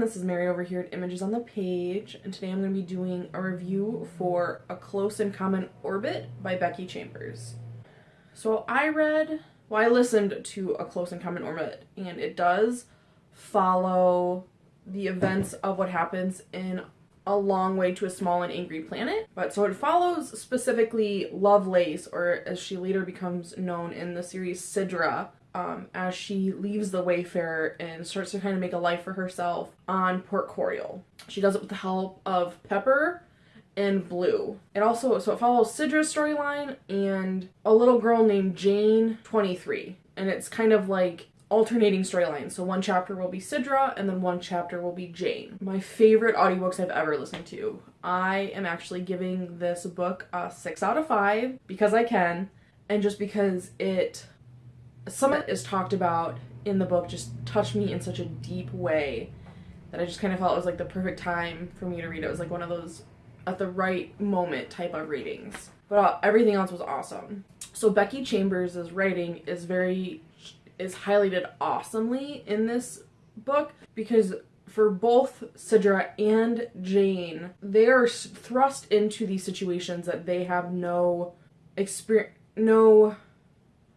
this is Mary over here at Images on the Page, and today I'm going to be doing a review for A Closed and Common Orbit by Becky Chambers. So I read, well, I listened to A Closed and Common Orbit, and it does follow the events of what happens in A Long Way to a Small and Angry Planet. But so it follows specifically Lovelace, or as she later becomes known in the series, Sidra, um, as she leaves the Wayfarer and starts to kind of make a life for herself on Port Coriol. She does it with the help of Pepper and Blue. It also so it follows Sidra's storyline and a little girl named Jane 23. And it's kind of like alternating storylines. So one chapter will be Sidra and then one chapter will be Jane. My favorite audiobooks I've ever listened to. I am actually giving this book a 6 out of 5 because I can and just because it some of it is talked about in the book just touched me in such a deep way that I just kind of felt it was like the perfect time for me to read it. It was like one of those at the right moment type of readings. But uh, everything else was awesome. So Becky Chambers' writing is very is highlighted awesomely in this book because for both Sidra and Jane, they are thrust into these situations that they have no experience, no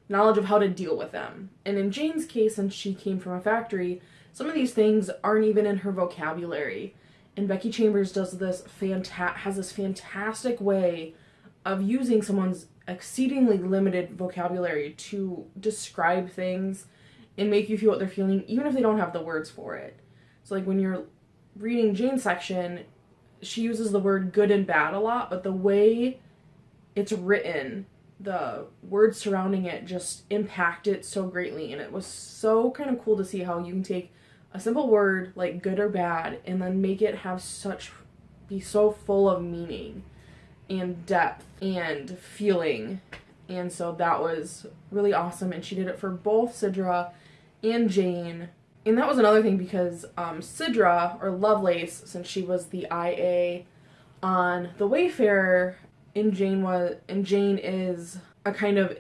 knowledge of how to deal with them. And in Jane's case, since she came from a factory, some of these things aren't even in her vocabulary. And Becky Chambers does this fanta- has this fantastic way of using someone's exceedingly limited vocabulary to describe things and make you feel what they're feeling, even if they don't have the words for it. So, like when you're reading Jane's section, she uses the word good and bad a lot, but the way it's written the words surrounding it just impact it so greatly and it was so kind of cool to see how you can take a simple word like good or bad and then make it have such be so full of meaning and depth and feeling. And so that was really awesome and she did it for both Sidra and Jane. And that was another thing because um, Sidra or Lovelace since she was the IA on the Wayfarer and Jane was and Jane is a kind of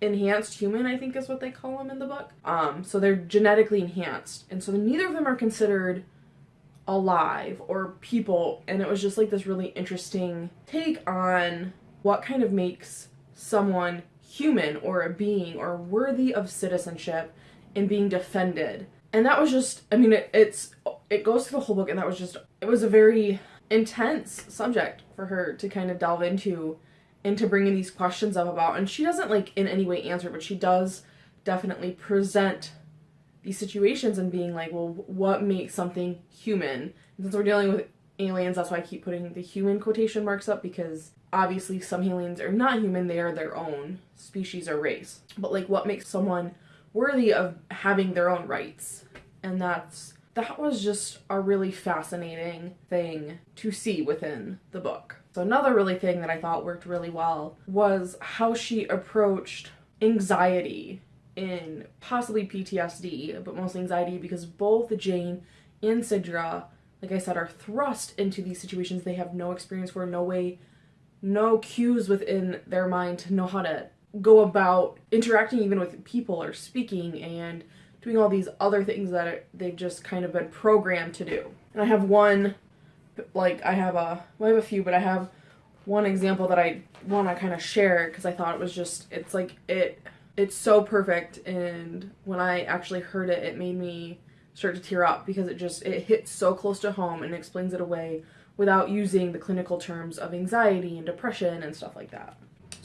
enhanced human i think is what they call them in the book. Um so they're genetically enhanced. And so neither of them are considered alive or people. And it was just like this really interesting take on what kind of makes someone human or a being or worthy of citizenship and being defended. And that was just i mean it, it's it goes through the whole book and that was just it was a very intense subject for her to kind of delve into into bringing these questions up about. And she doesn't like in any way answer but she does definitely present these situations and being like well what makes something human? And since we're dealing with aliens that's why i keep putting the human quotation marks up because obviously some aliens are not human they are their own species or race. But like what makes someone worthy of having their own rights? And that's that was just a really fascinating thing to see within the book. So another really thing that I thought worked really well was how she approached anxiety in possibly PTSD, but mostly anxiety because both Jane and Sidra, like I said, are thrust into these situations they have no experience for, no way, no cues within their mind to know how to go about interacting even with people or speaking and doing all these other things that they've just kind of been programmed to do. And I have one, like, I have a, well, I have a few, but I have one example that I want to kind of share because I thought it was just, it's like, it, it's so perfect. And when I actually heard it, it made me start to tear up because it just, it hits so close to home and explains it away without using the clinical terms of anxiety and depression and stuff like that.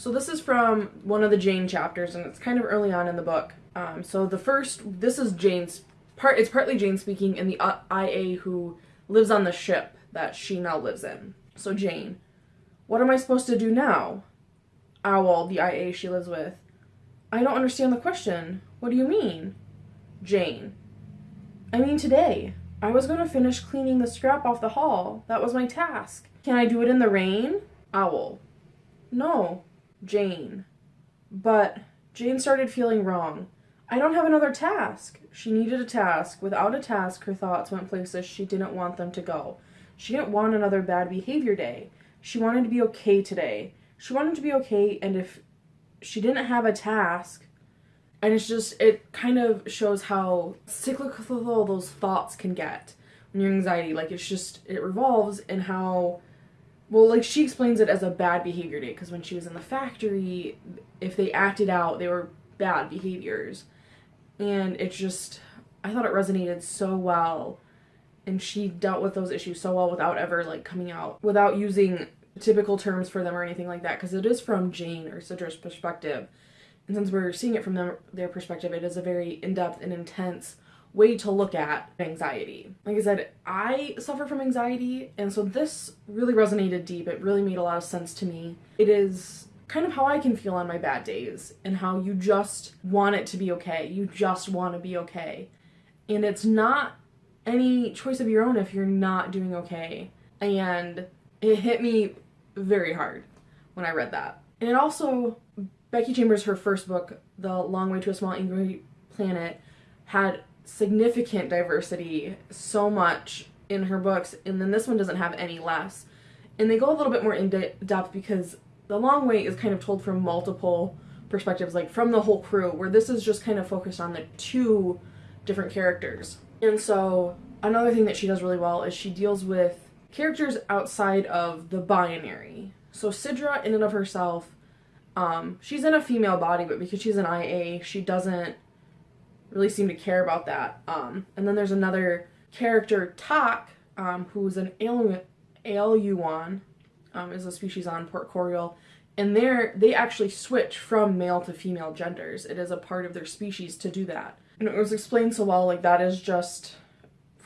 So this is from one of the Jane chapters and it's kind of early on in the book. Um, so the first, this is Jane's part. It's partly Jane speaking, and the uh, IA who lives on the ship that she now lives in. So Jane, what am I supposed to do now? Owl, the IA she lives with. I don't understand the question. What do you mean? Jane. I mean today. I was going to finish cleaning the scrap off the hall. That was my task. Can I do it in the rain? Owl. No. Jane. But Jane started feeling wrong. I don't have another task. She needed a task. Without a task, her thoughts went places she didn't want them to go. She didn't want another bad behavior day. She wanted to be okay today. She wanted to be okay, and if she didn't have a task, and it's just, it kind of shows how cyclical those thoughts can get. and your anxiety. Like it's just it revolves in how well like she explains it as a bad behavior day because when she was in the factory if they acted out they were bad behaviors. And it's just i thought it resonated so well and she dealt with those issues so well without ever like coming out without using typical terms for them or anything like that because it is from jane or Sidra's perspective. And since we're seeing it from them, their perspective it is a very in-depth and intense way to look at anxiety. Like I said, I suffer from anxiety, and so this really resonated deep. It really made a lot of sense to me. It is kind of how I can feel on my bad days, and how you just want it to be okay. You just want to be okay. And it's not any choice of your own if you're not doing okay. And it hit me very hard when I read that. And it also, Becky Chambers, her first book, The Long Way to a Small Angry Planet, had significant diversity so much in her books, and then this one doesn't have any less. And they go a little bit more in de- depth because The Long Way is kind of told from multiple perspectives, like from the whole crew, where this is just kind of focused on the two different characters. And so, another thing that she does really well is she deals with characters outside of the binary. So, Sidra, in and of herself, um, she's in a female body, but because she's an IA, she doesn't really seem to care about that. Um, and then there's another character, Tak, um, who's an Aeluon, um, is a species on Port Coriol, and there they actually switch from male to female genders. It is a part of their species to do that. And it was explained so well, like that is just,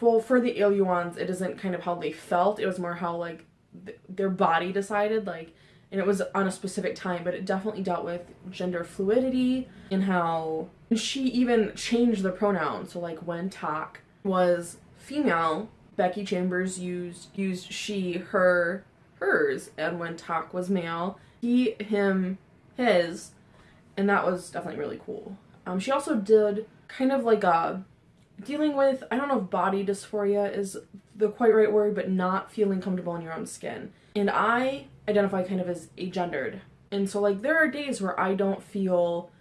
well, for the Aeluons, it isn't kind of how they felt. It was more how like th- their body decided, like and it was on a specific time, but it definitely dealt with gender fluidity and how she even changed the pronoun. So like when Tak was female, Becky Chambers used used she, her, hers, and when Tak was male, he, him, his, and that was definitely really cool. Um, she also did kind of like a dealing with I don't know if body dysphoria is the quite right word, but not feeling comfortable in your own skin. And I identify kind of as agendered. And so like there are days where I don't feel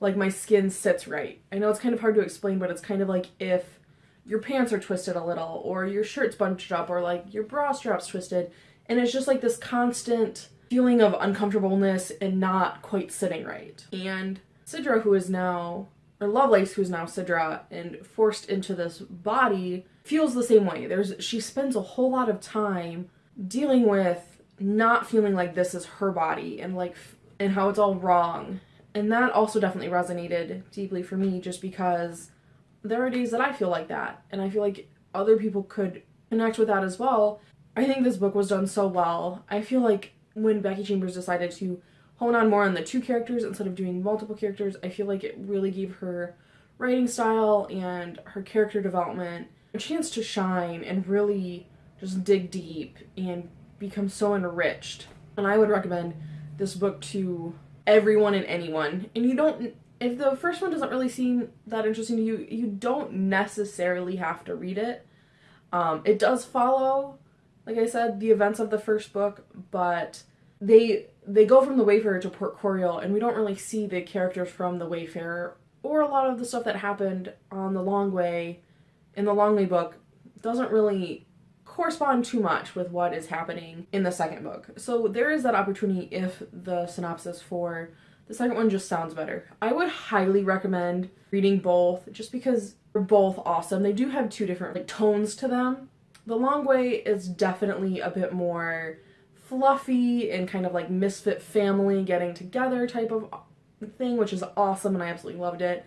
like my skin sits right. I know it's kind of hard to explain, but it's kind of like if your pants are twisted a little or your shirt's bunched up or like your bra strap's twisted and it's just like this constant feeling of uncomfortableness and not quite sitting right. And Sidra who is now or Lovelace who's now Sidra and forced into this body feels the same way. There's she spends a whole lot of time dealing with not feeling like this is her body and like and how it's all wrong. And that also definitely resonated deeply for me just because there are days that I feel like that and I feel like other people could connect with that as well. I think this book was done so well. I feel like when Becky Chambers decided to hone on more on the two characters instead of doing multiple characters, I feel like it really gave her writing style and her character development a chance to shine and really just dig deep and become so enriched. And I would recommend this book to everyone and anyone. And you don't if the first one doesn't really seem that interesting to you, you don't necessarily have to read it. Um, it does follow, like I said, the events of the first book, but they they go from the Wayfarer to Port Coriol, and we don't really see the characters from the Wayfarer or a lot of the stuff that happened on the Long Way in the Long Way book doesn't really correspond too much with what is happening in the second book. So there is that opportunity if the synopsis for the second one just sounds better. I would highly recommend reading both just because they're both awesome. They do have two different like tones to them. The Long Way is definitely a bit more fluffy and kind of like misfit family getting together type of thing, which is awesome and I absolutely loved it.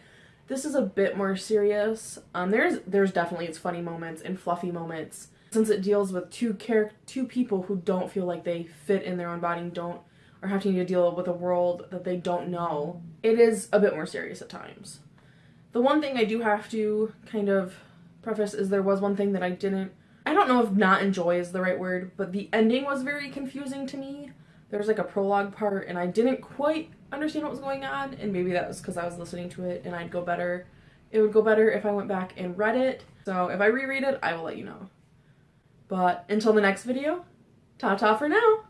This is a bit more serious. Um, there's there's definitely its funny moments and fluffy moments, since it deals with two two people who don't feel like they fit in their own body and don't are having to deal with a world that they don't know, it is a bit more serious at times. The one thing I do have to kind of preface is there was one thing that I didn't I don't know if not enjoy is the right word, but the ending was very confusing to me. There was like a prologue part and I didn't quite understand what was going on and maybe that was because I was listening to it and I'd go better. It would go better if I went back and read it. So if I reread it, I will let you know. But until the next video, ta-ta for now!